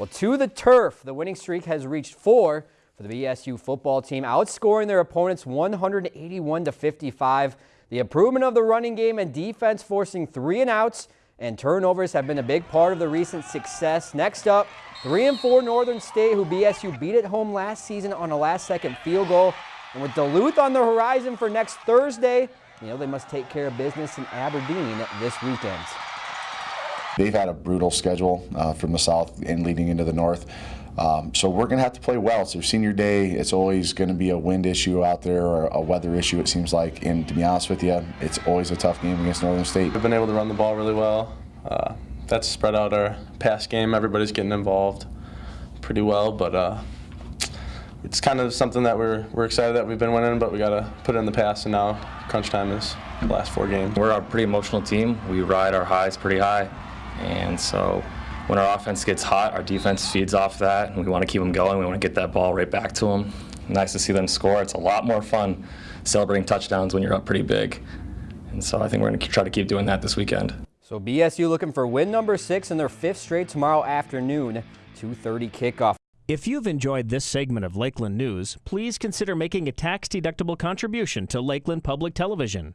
Well, to the turf, the winning streak has reached four for the BSU football team, outscoring their opponents 181 to 55. The improvement of the running game and defense forcing three and outs and turnovers have been a big part of the recent success. Next up, 3 and 4 Northern State, who BSU beat at home last season on a last second field goal. And with Duluth on the horizon for next Thursday, you know they must take care of business in Aberdeen this weekend. They've had a brutal schedule uh, from the south and leading into the north. Um, so we're going to have to play well. It's their senior day. It's always going to be a wind issue out there or a weather issue, it seems like. And to be honest with you, it's always a tough game against Northern State. We've been able to run the ball really well. Uh, that's spread out our pass game. Everybody's getting involved pretty well, but uh, it's kind of something that we're, we're excited that we've been winning, but we got to put it in the past, and now crunch time is the last four games. We're a pretty emotional team. We ride our highs pretty high, and so when our offense gets hot, our defense feeds off that, and we want to keep them going. We want to get that ball right back to them. Nice to see them score. It's a lot more fun celebrating touchdowns when you're up pretty big. And so I think we're going to try to keep doing that this weekend. So BSU looking for win number six in their fifth straight tomorrow afternoon, 2.30 kickoff. If you've enjoyed this segment of Lakeland News, please consider making a tax-deductible contribution to Lakeland Public Television.